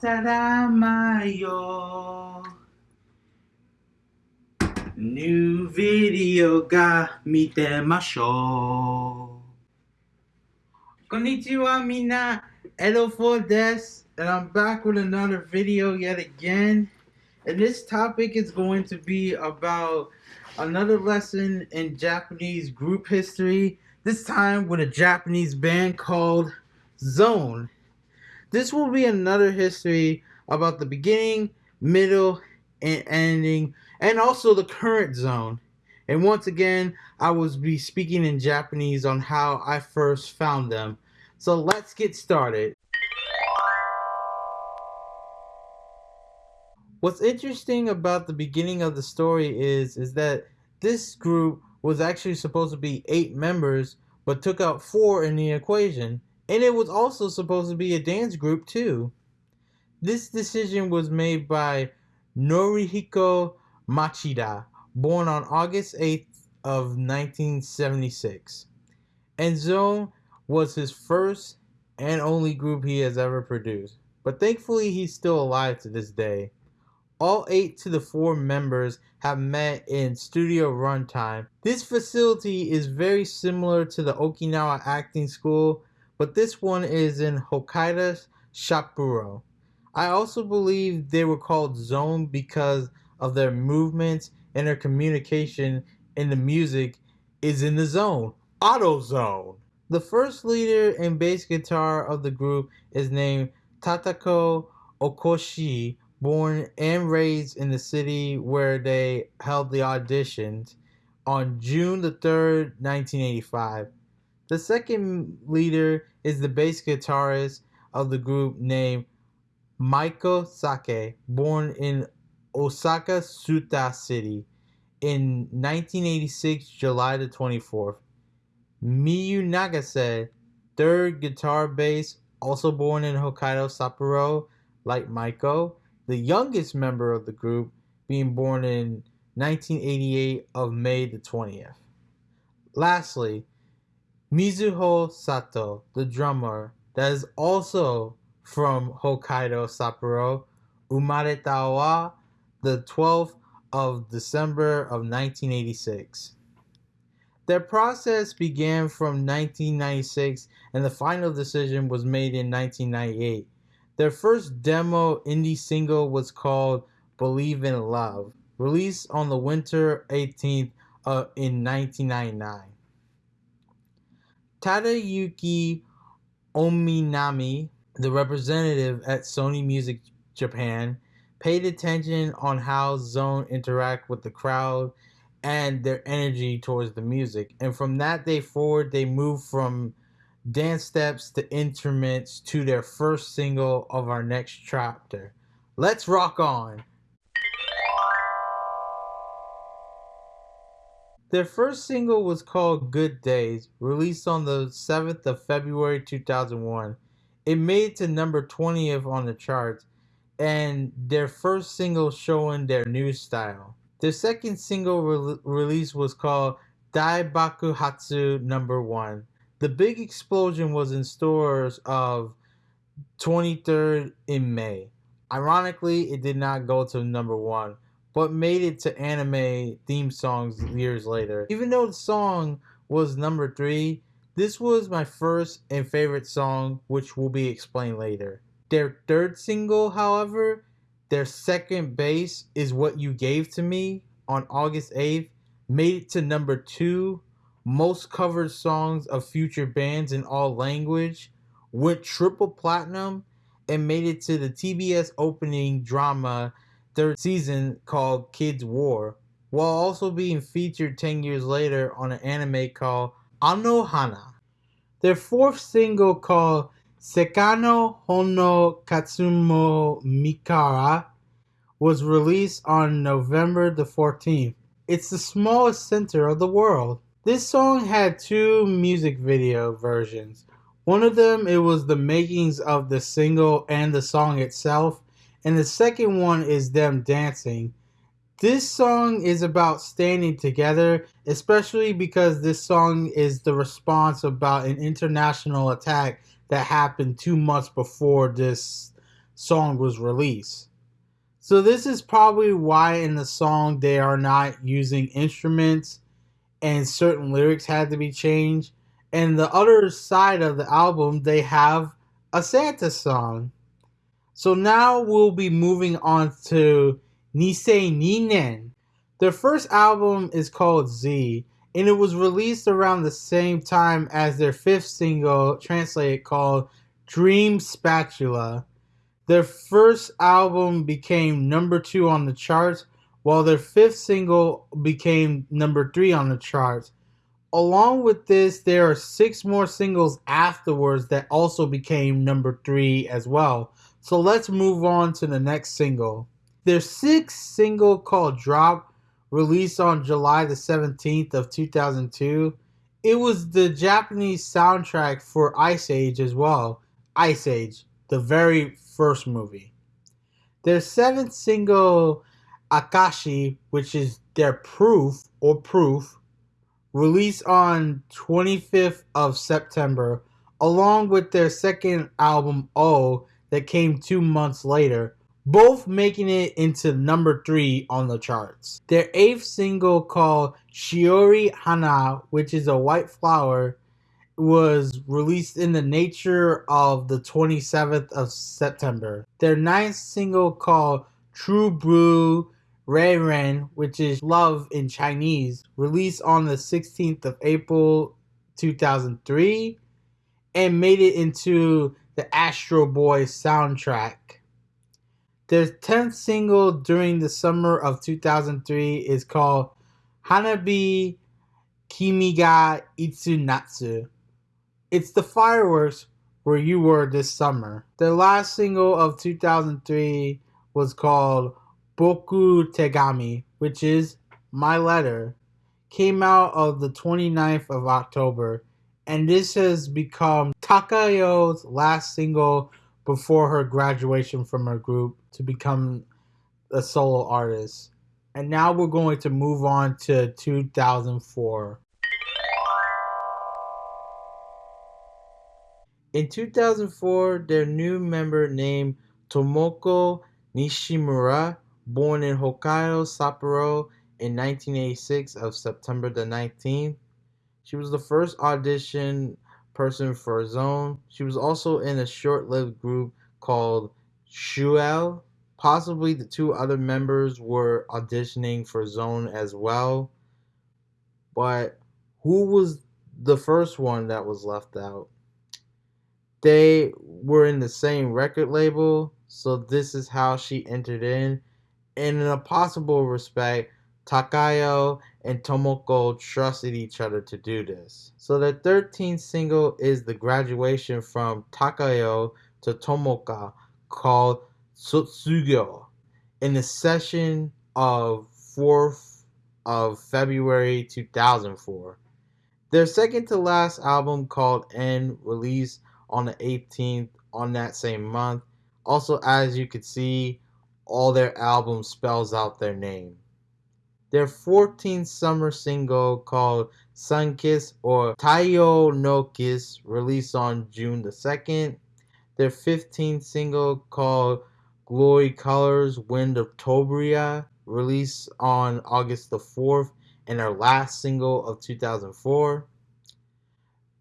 Tadamayo. New video ga mitemashou. Konnichiwa mina, Edo4 des, and I'm back with another video yet again. And this topic is going to be about another lesson in Japanese group history, this time with a Japanese band called Zone. This will be another history about the beginning, middle, and ending, and also the current zone. And once again, I will be speaking in Japanese on how I first found them. So let's get started. What's interesting about the beginning of the story is is that this group was actually supposed to be eight members, but took out four in the equation. And it was also supposed to be a dance group too. This decision was made by Norihiko Machida, born on August 8th of 1976. And Zone was his first and only group he has ever produced. But thankfully he's still alive to this day. All eight to the four members have met in studio runtime. This facility is very similar to the Okinawa Acting School but this one is in Hokkaido Sapporo. I also believe they were called Zone because of their movements and their communication in the music is in the zone, auto zone. The first leader and bass guitar of the group is named Takayo Okoshi, born and raised in the city where they held the auditions on June the 3rd, 1985. The second leader is the bass guitarist of the group named Maiko Sake, born in Osaka Suta City in 1986, July the 24th. Miyu Nagase, third guitar bass, also born in Hokkaido Sapporo, like Maiko, the youngest member of the group, being born in 1988 of May the 20th. Lastly, Mizuho Sato, the drummer, that is also from Hokkaido Sapporo, umareta wa the 12th of December of 1986. Their process began from 1996 and the final decision was made in 1998. Their first demo indie single was called Believe in Love, released on the winter 18th uh, in 1999. Tadayuki Ominami, the representative at Sony Music Japan, paid attention on how Zone interact with the crowd and their energy towards the music. And from that day forward, they moved from dance steps to instruments to their first single of our next chapter. Let's rock on! Their first single was called Good Days, released on the 7th of February 2001. It made it to number 20th on the charts, and their first single showing their new style. Their second single re- release was called Dai Baku Hatsu Number 1. The big explosion was in stores of 23rd in May. Ironically, it did not go to number 1 but made it to anime theme songs years later. Even though the song was number three, this was my first and favorite song, which will be explained later. Their third single, however, their second bass is what you gave to me on August 8th, made it to number two, most covered songs of future bands in all language, went triple platinum, and made it to the TBS opening drama third season called Kids War, while also being featured 10 years later on an anime called Anohana. Their fourth single called Sekano Hono Katsumo Mikara was released on November the 14th. It's the smallest center of the world. This song had two music video versions. One of them it was the makings of the single and the song itself, and the second one is them dancing. This song is about standing together, especially because this song is the response about an international attack that happened two months before this song was released. So this is probably why in the song they are not using instruments and certain lyrics had to be changed. And the other side of the album, they have a Santa song. So now we'll be moving on to Nisei Ninen. Their first album is called Z, and it was released around the same time as their fifth single, translated called Dream Spatula. Their first album became number two on the charts, while their fifth single became number three on the charts. Along with this, there are six more singles afterwards that also became number three as well. So let's move on to the next single. Their sixth single called Drop, released on July the 17th of 2002, it was the Japanese soundtrack for Ice Age as well. Ice Age, the very first movie. Their seventh single, Akashi, which is their proof or proof, released on 25th of September, along with their second album, O, that came two months later, both making it into number three on the charts. Their eighth single, called Shiroi Hana, which is a white flower, was released in the nature of the 27th of September. Their ninth single, called True Blue Ray Ren, which is love in Chinese, released on the 16th of April 2003 and made it into the Astro Boy soundtrack. Their 10th single during the summer of 2003 is called Hanabi Kimiga Itsunatsu. It's the fireworks where you were this summer. Their last single of 2003 was called Boku Tegami, which is My Letter, came out of the 29th of October, and this has become Takayo's last single before her graduation from her group to become a solo artist. And now we're going to move on to 2004. In 2004, their new member named Tomoko Nishimura Born in Hokkaido, Sapporo in 1986 of September the 19th. She was the first audition person for Zone. She was also in a short-lived group called Shuel. Possibly the two other members were auditioning for Zone as well. But who was the first one that was left out? They were in the same record label, so this is how she entered in And in a possible respect, Takayo and Tomoko trusted each other to do this. So the 13th single is the graduation from Takayo to Tomoka called Sotsugo in the session of 4th of February 2004. Their second to last album called N released on the 18th on that same month. Also as you can see all their albums spells out their name. Their 14th summer single called Sun Kiss or Taiyo no Kiss released on June the 2nd. Their 15th single called Glory Colors Wind of Tobira released on August the 4th and their last single of 2004.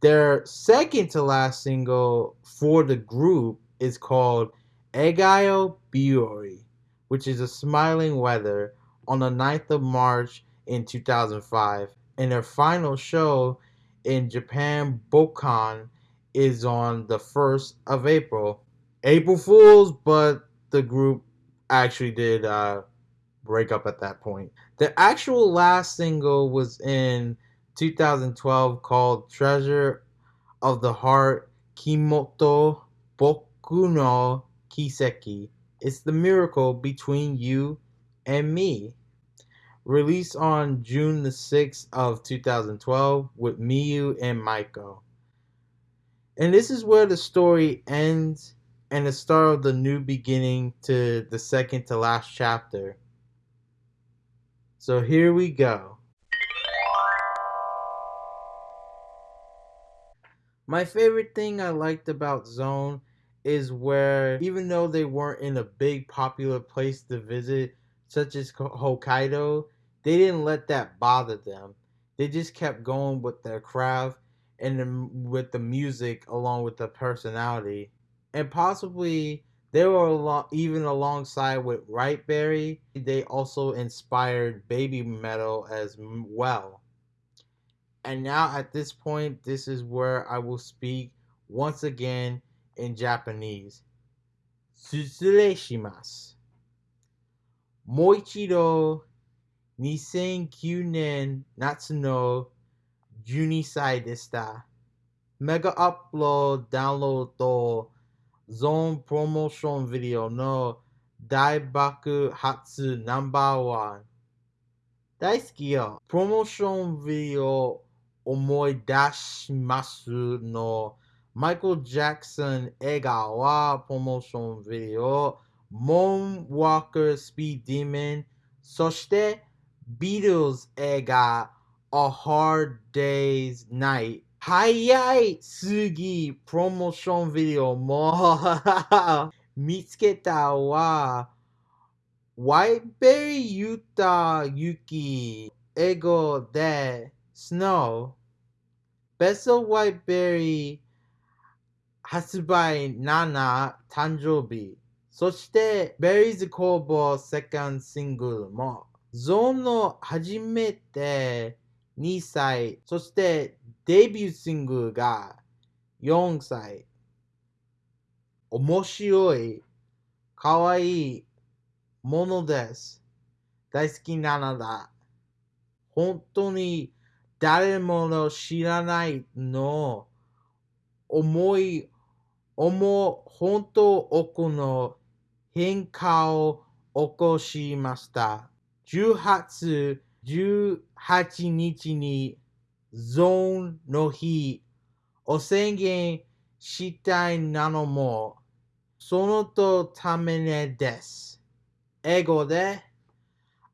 Their second to last single for the group is called Egayo Biori which is a smiling weather, on the 9th of March in 2005. And their final show in Japan Budokan is on the 1st of April. April Fools, but the group actually did uh, break up at that point. The actual last single was in 2012 called Treasure of the Heart Kimoto Boku no Kiseki. It's the miracle between you and me. Released on June the 6th of 2012 with Miyu and Maiko. And this is where the story ends and the start of the new beginning to the second to last chapter. So here we go. My favorite thing I liked about Zone is where even though they weren't in a big popular place to visit, such as Hokkaido, they didn't let that bother them. They just kept going with their craft and with the music along with the personality. And possibly they were along, even alongside with Whiteberry. They also inspired Babymetal as well. And now at this point, this is where I will speak once again in Japanese. Tsutsure 2009年夏の12歳でした。メガアップロード、ダウンロード、ゾーンプロモーションビデオの大爆発ナンバーワン。大好きよ。プロモーションビデオ思い出しますの。マイケル・ジャクソン映画はプロモーションビデオ、モン・ワーカー・スピーディメン、そして Beatles ega A Hard Day's Night 早いすぎプロモーションビデオも見つけたはワイベリユタ雪英語で Snow ベストワイベリ発売7誕生日そしてベリーズ工房セカンドシングルもゾーンの初めて2歳、そしてデビューシングが4歳。面白い、かわいいものです。大好きなのだ。本当に誰もの知らないの思い、思う本当奥の変化を起こしました。Juhatsu Juhachi ni Zone no Hi Osengen Shitai Nano mo Tamene. Ego de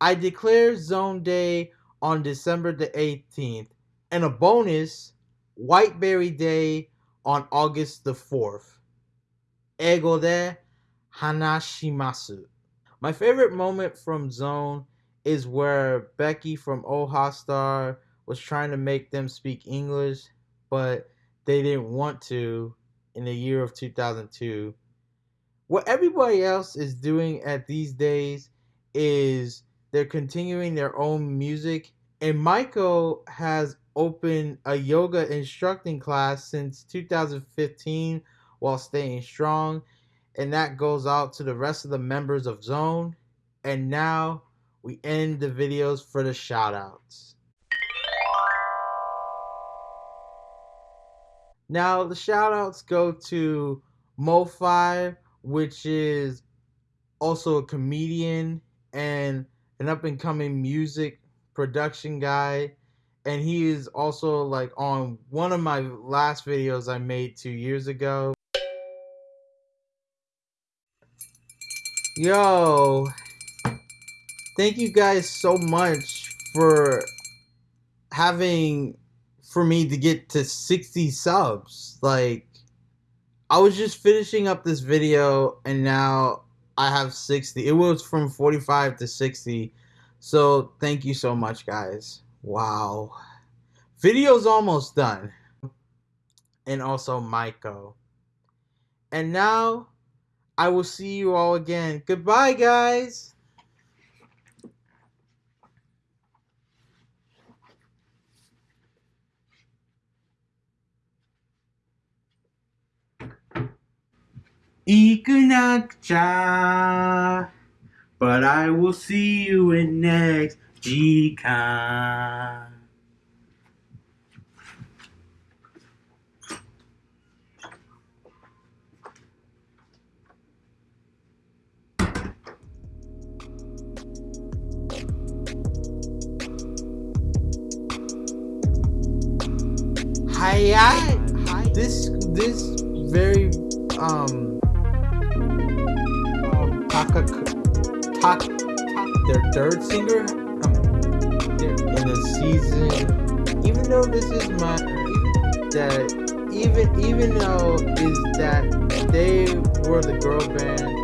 I declare Zone Day on December the 18th and a bonus Whiteberry Day on August the 4th. Ego de Hanashimasu. My favorite moment from Zone is where Becky from Oha Star was trying to make them speak English, but they didn't want to in the year of 2002. What everybody else is doing at these days is they're continuing their own music, and Michael has opened a yoga instructing class since 2015 while staying strong, and that goes out to the rest of the members of Zone. And now we end the videos for the shoutouts. Now the shoutouts go to Mo5, which is also a comedian and an up and coming music production guy. And he is also like on one of my last videos I made two years ago. Yo, thank you guys so much for having for me to get to 60 subs. Like I was just finishing up this video and now I have 60. It was from 45 to 60. So thank you so much guys. Wow. Video's almost done. And also Maiko. And now I will see you all again. Goodbye guys. Ikunakucha. But I will see you in next G-Con. Hi, this this very um Taka, Tak, their third singer um, in the season. Even though this is my that even even though is that they were the girl band